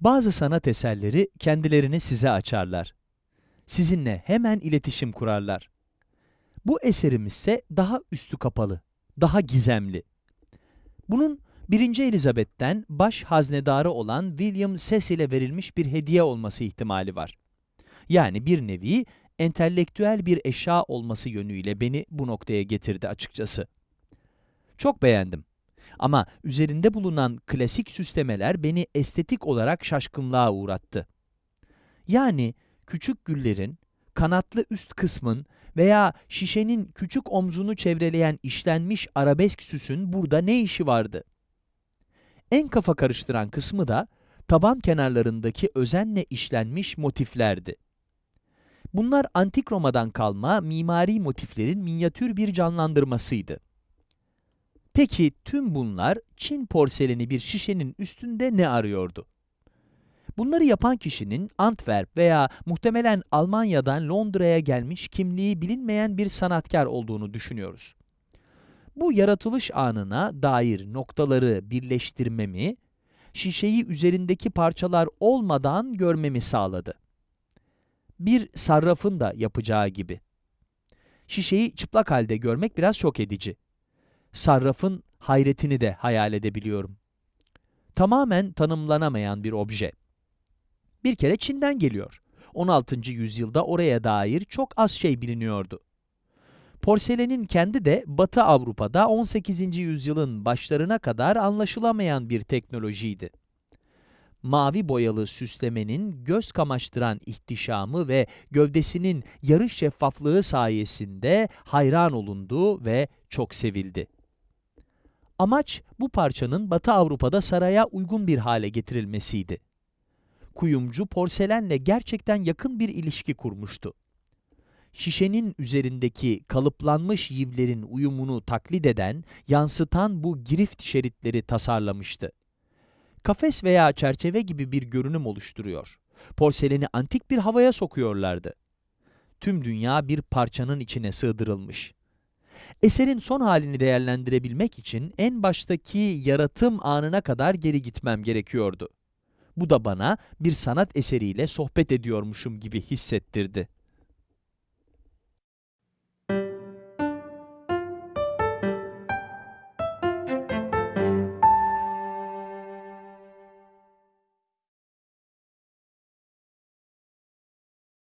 Bazı sanat eserleri kendilerini size açarlar. Sizinle hemen iletişim kurarlar. Bu eserimiz ise daha üstü kapalı, daha gizemli. Bunun 1. Elizabeth'ten baş haznedarı olan William Cecil'e verilmiş bir hediye olması ihtimali var. Yani bir nevi entelektüel bir eşya olması yönüyle beni bu noktaya getirdi açıkçası. Çok beğendim. Ama üzerinde bulunan klasik süslemeler beni estetik olarak şaşkınlığa uğrattı. Yani küçük güllerin, kanatlı üst kısmın veya şişenin küçük omzunu çevreleyen işlenmiş arabesk süsün burada ne işi vardı? En kafa karıştıran kısmı da taban kenarlarındaki özenle işlenmiş motiflerdi. Bunlar antik Roma'dan kalma mimari motiflerin minyatür bir canlandırmasıydı. Peki tüm bunlar Çin porseleni bir şişenin üstünde ne arıyordu? Bunları yapan kişinin Antwerp veya muhtemelen Almanya'dan Londra'ya gelmiş kimliği bilinmeyen bir sanatkar olduğunu düşünüyoruz. Bu yaratılış anına dair noktaları birleştirmemi, şişeyi üzerindeki parçalar olmadan görmemi sağladı. Bir sarrafın da yapacağı gibi. Şişeyi çıplak halde görmek biraz şok edici. Sarrafın hayretini de hayal edebiliyorum. Tamamen tanımlanamayan bir obje. Bir kere Çin'den geliyor. 16. yüzyılda oraya dair çok az şey biliniyordu. Porselenin kendi de Batı Avrupa'da 18. yüzyılın başlarına kadar anlaşılamayan bir teknolojiydi. Mavi boyalı süslemenin göz kamaştıran ihtişamı ve gövdesinin yarı şeffaflığı sayesinde hayran olundu ve çok sevildi. Amaç bu parçanın Batı Avrupa'da saraya uygun bir hale getirilmesiydi. Kuyumcu porselenle gerçekten yakın bir ilişki kurmuştu. Şişenin üzerindeki kalıplanmış yivlerin uyumunu taklit eden, yansıtan bu girift şeritleri tasarlamıştı. Kafes veya çerçeve gibi bir görünüm oluşturuyor. Porseleni antik bir havaya sokuyorlardı. Tüm dünya bir parçanın içine sığdırılmış. Eserin son halini değerlendirebilmek için en baştaki yaratım anına kadar geri gitmem gerekiyordu. Bu da bana bir sanat eseriyle sohbet ediyormuşum gibi hissettirdi.